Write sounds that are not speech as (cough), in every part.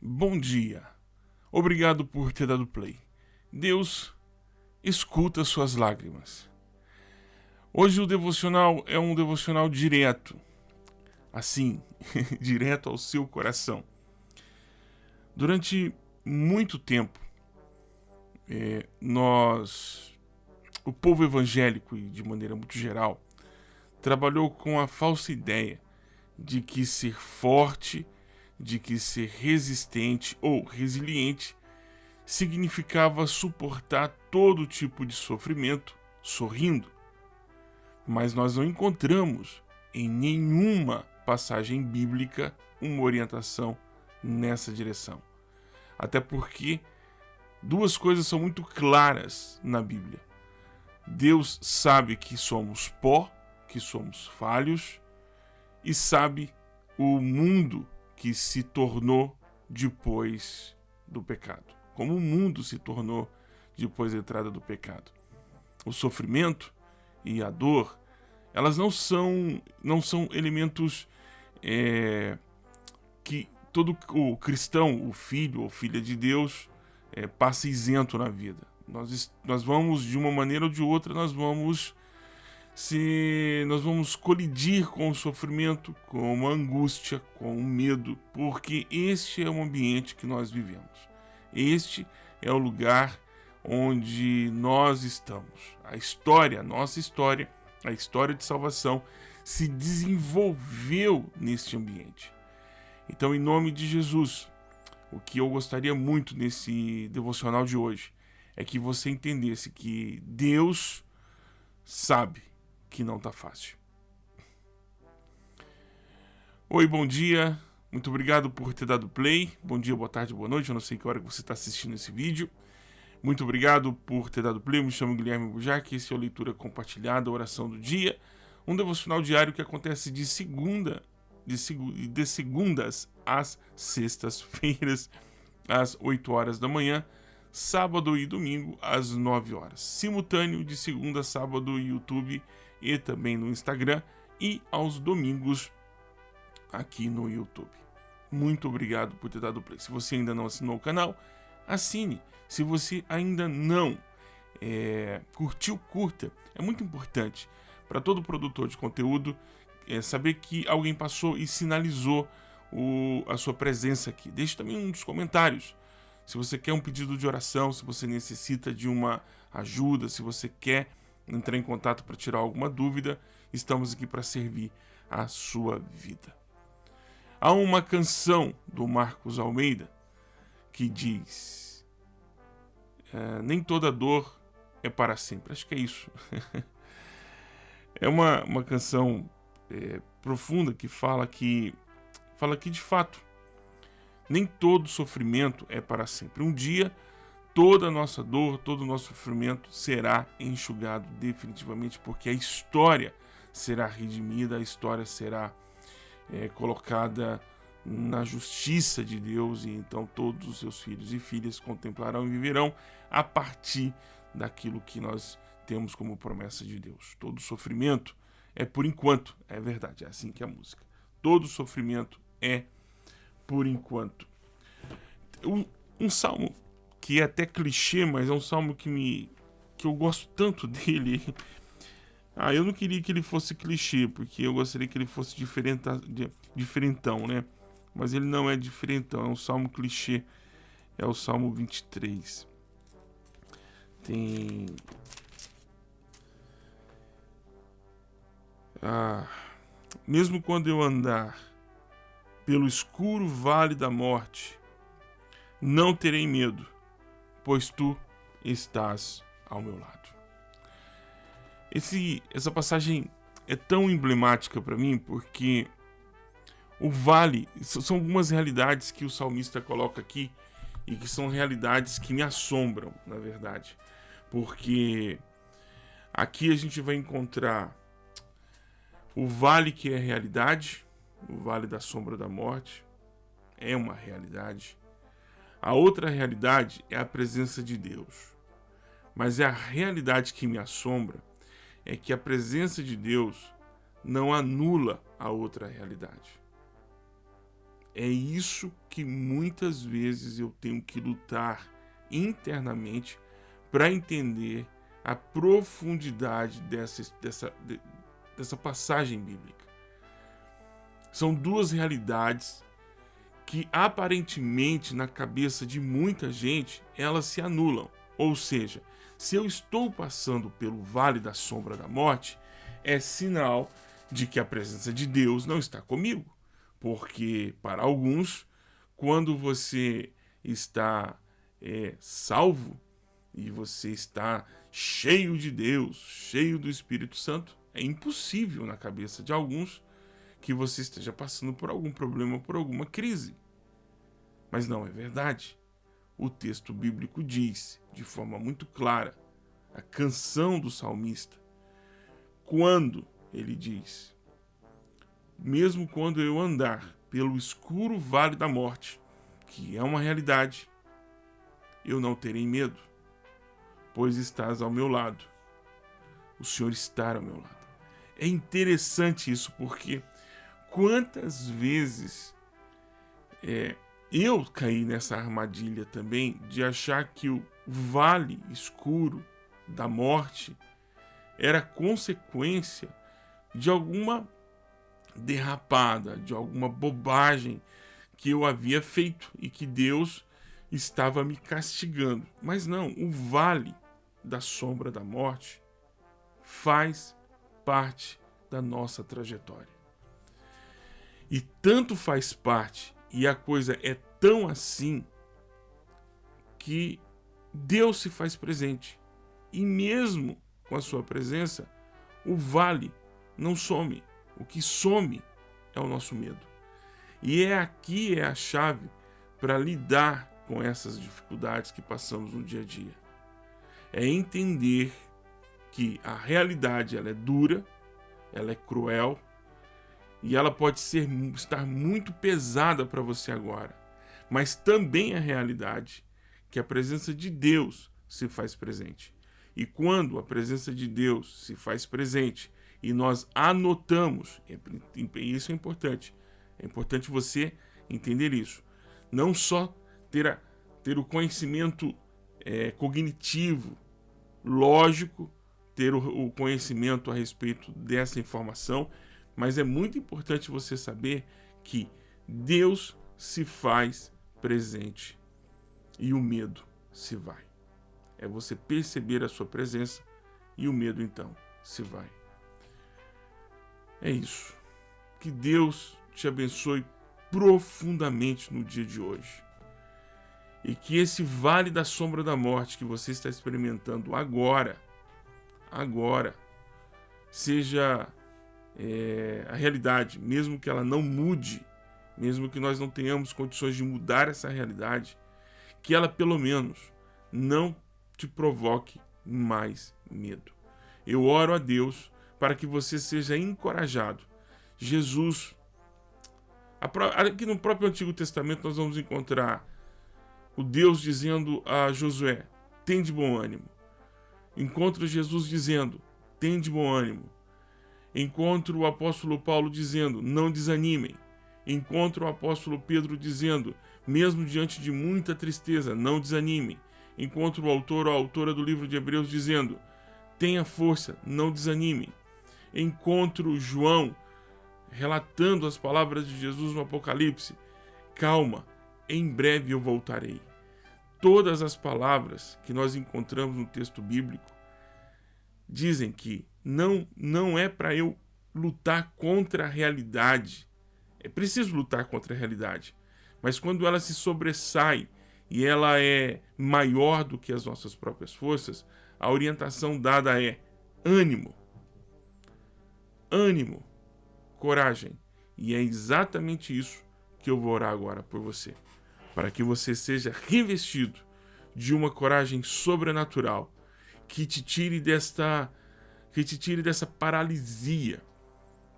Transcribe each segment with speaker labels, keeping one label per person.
Speaker 1: Bom dia. Obrigado por ter dado play. Deus escuta suas lágrimas. Hoje o devocional é um devocional direto. Assim, (laughs) direto ao seu coração. Durante muito tempo, é, nós, o povo evangélico e de maneira muito geral, trabalhou com a falsa ideia de que ser forte de que ser resistente ou resiliente significava suportar todo tipo de sofrimento sorrindo. Mas nós não encontramos em nenhuma passagem bíblica uma orientação nessa direção. Até porque duas coisas são muito claras na Bíblia. Deus sabe que somos pó, que somos falhos, e sabe o mundo que se tornou depois do pecado. Como o mundo se tornou depois da entrada do pecado. O sofrimento e a dor, elas não são, não são elementos é, que todo o cristão, o filho ou filha de Deus, é, passa isento na vida. Nós, nós vamos, de uma maneira ou de outra, nós vamos se nós vamos colidir com o sofrimento, com a angústia, com o medo, porque este é o ambiente que nós vivemos. Este é o lugar onde nós estamos. A história, a nossa história, a história de salvação se desenvolveu neste ambiente. Então, em nome de Jesus, o que eu gostaria muito nesse devocional de hoje é que você entendesse que Deus sabe que não tá fácil. Oi, bom dia. Muito obrigado por ter dado play. Bom dia, boa tarde, boa noite. Eu não sei que hora que você está assistindo esse vídeo. Muito obrigado por ter dado play. Me chamo Guilherme Bujac. Esse é o Leitura Compartilhada, Oração do Dia. Um devocional diário que acontece de segunda, de, seg de segundas às sextas-feiras, às 8 horas da manhã, sábado e domingo, às 9 horas. Simultâneo de segunda a sábado, YouTube e também no Instagram e aos domingos aqui no YouTube. Muito obrigado por ter dado play. Se você ainda não assinou o canal, assine. Se você ainda não é, curtiu, curta. É muito importante para todo produtor de conteúdo é, saber que alguém passou e sinalizou o, a sua presença aqui. Deixe também um dos comentários. Se você quer um pedido de oração, se você necessita de uma ajuda, se você quer entrar em contato para tirar alguma dúvida, estamos aqui para servir a sua vida. Há uma canção do Marcos Almeida que diz: é, Nem toda dor é para sempre. Acho que é isso. (laughs) é uma, uma canção é, profunda que fala que fala que de fato nem todo sofrimento é para sempre. Um dia toda a nossa dor, todo o nosso sofrimento será enxugado definitivamente, porque a história será redimida, a história será é, colocada na justiça de Deus, e então todos os seus filhos e filhas contemplarão e viverão a partir daquilo que nós temos como promessa de Deus. Todo sofrimento é por enquanto, é verdade, é assim que é a música. Todo sofrimento é por enquanto. Um, um salmo que é até clichê, mas é um salmo que me que eu gosto tanto (laughs) dele. Ah, eu não queria que ele fosse clichê, porque eu gostaria que ele fosse diferenta, diferentão, né? Mas ele não é diferentão, é um salmo clichê. É o Salmo 23. Tem Ah, mesmo quando eu andar pelo escuro vale da morte, não terei medo pois tu estás ao meu lado. Esse, essa passagem é tão emblemática para mim porque o vale são algumas realidades que o salmista coloca aqui e que são realidades que me assombram, na verdade, porque aqui a gente vai encontrar o vale que é realidade, o vale da sombra da morte é uma realidade. A outra realidade é a presença de Deus. Mas é a realidade que me assombra é que a presença de Deus não anula a outra realidade. É isso que muitas vezes eu tenho que lutar internamente para entender a profundidade dessa, dessa, dessa passagem bíblica. São duas realidades que aparentemente na cabeça de muita gente elas se anulam. Ou seja, se eu estou passando pelo vale da sombra da morte, é sinal de que a presença de Deus não está comigo. Porque para alguns, quando você está é, salvo e você está cheio de Deus, cheio do Espírito Santo, é impossível na cabeça de alguns que você esteja passando por algum problema, por alguma crise. Mas não é verdade. O texto bíblico diz, de forma muito clara, a canção do salmista, quando ele diz: Mesmo quando eu andar pelo escuro vale da morte, que é uma realidade, eu não terei medo, pois estás ao meu lado. O Senhor está ao meu lado. É interessante isso porque quantas vezes é, eu caí nessa armadilha também de achar que o vale escuro da morte era consequência de alguma derrapada, de alguma bobagem que eu havia feito e que Deus estava me castigando. Mas não, o vale da sombra da morte faz parte da nossa trajetória. E tanto faz parte, e a coisa é tão assim, que Deus se faz presente. E mesmo com a sua presença, o vale não some. O que some é o nosso medo. E é aqui é a chave para lidar com essas dificuldades que passamos no dia a dia. É entender que a realidade ela é dura, ela é cruel e ela pode ser estar muito pesada para você agora. Mas também é a realidade que a presença de Deus se faz presente. E quando a presença de Deus se faz presente e nós anotamos, e isso é importante, é importante você entender isso. Não só ter, a, ter o conhecimento é, cognitivo, lógico, ter o, o conhecimento a respeito dessa informação, mas é muito importante você saber que Deus se faz presente e o medo se vai. É você perceber a sua presença e o medo então se vai. É isso. Que Deus te abençoe profundamente no dia de hoje. E que esse vale da sombra da morte que você está experimentando agora, agora, seja é, a realidade, mesmo que ela não mude, mesmo que nós não tenhamos condições de mudar essa realidade, que ela pelo menos não te provoque mais medo. Eu oro a Deus para que você seja encorajado. Jesus, aqui no próprio Antigo Testamento nós vamos encontrar o Deus dizendo a Josué: tem de bom ânimo. Encontro Jesus dizendo: tem de bom ânimo. Encontro o apóstolo Paulo dizendo: não desanimem. Encontro o apóstolo Pedro dizendo: mesmo diante de muita tristeza, não desanimem. Encontro o autor ou a autora do livro de Hebreus dizendo: tenha força, não desanimem encontro João relatando as palavras de Jesus no Apocalipse. Calma, em breve eu voltarei. Todas as palavras que nós encontramos no texto bíblico dizem que não, não é para eu lutar contra a realidade. É preciso lutar contra a realidade. Mas quando ela se sobressai e ela é maior do que as nossas próprias forças, a orientação dada é ânimo, ânimo, coragem. E é exatamente isso que eu vou orar agora por você. Para que você seja revestido de uma coragem sobrenatural que te tire desta que te tire dessa paralisia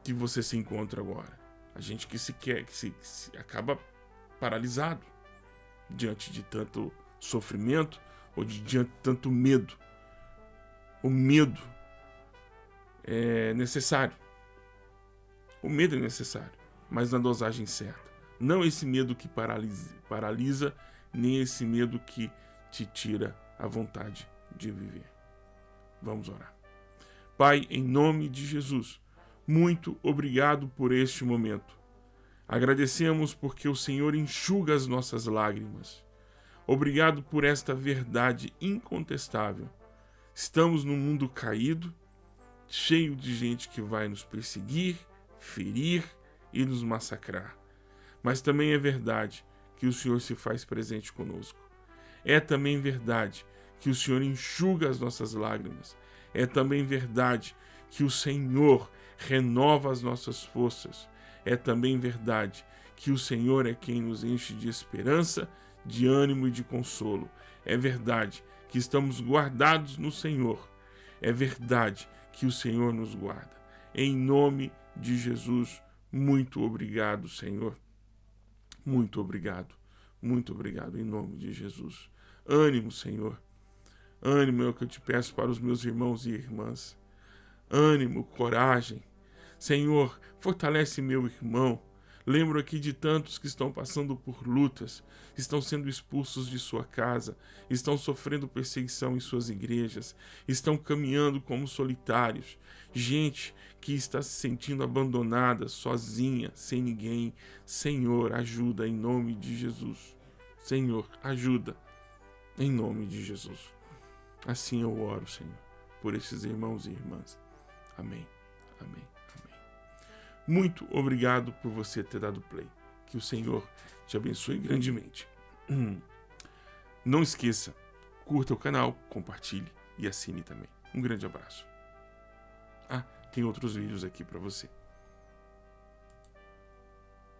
Speaker 1: que você se encontra agora. A gente que se quer, que se, que se acaba paralisado diante de tanto sofrimento ou de, diante de tanto medo. O medo é necessário. O medo é necessário, mas na dosagem certa. Não esse medo que paralisa, paralisa, nem esse medo que te tira a vontade de viver. Vamos orar. Pai, em nome de Jesus, muito obrigado por este momento. Agradecemos porque o Senhor enxuga as nossas lágrimas. Obrigado por esta verdade incontestável. Estamos num mundo caído, cheio de gente que vai nos perseguir, ferir e nos massacrar. Mas também é verdade que o Senhor se faz presente conosco. É também verdade que o Senhor enxuga as nossas lágrimas. É também verdade que o Senhor renova as nossas forças. É também verdade que o Senhor é quem nos enche de esperança, de ânimo e de consolo. É verdade que estamos guardados no Senhor. É verdade que o Senhor nos guarda. Em nome de Jesus, muito obrigado, Senhor. Muito obrigado. Muito obrigado em nome de Jesus. Ânimo, Senhor. Ânimo é o que eu te peço para os meus irmãos e irmãs. Ânimo, coragem. Senhor, fortalece meu irmão. Lembro aqui de tantos que estão passando por lutas, estão sendo expulsos de sua casa, estão sofrendo perseguição em suas igrejas, estão caminhando como solitários. Gente que está se sentindo abandonada, sozinha, sem ninguém. Senhor, ajuda em nome de Jesus. Senhor, ajuda em nome de Jesus. Assim eu oro, Senhor, por esses irmãos e irmãs. Amém. Amém. Muito obrigado por você ter dado play. Que o Senhor te abençoe grandemente. Não esqueça, curta o canal, compartilhe e assine também. Um grande abraço. Ah, tem outros vídeos aqui para você.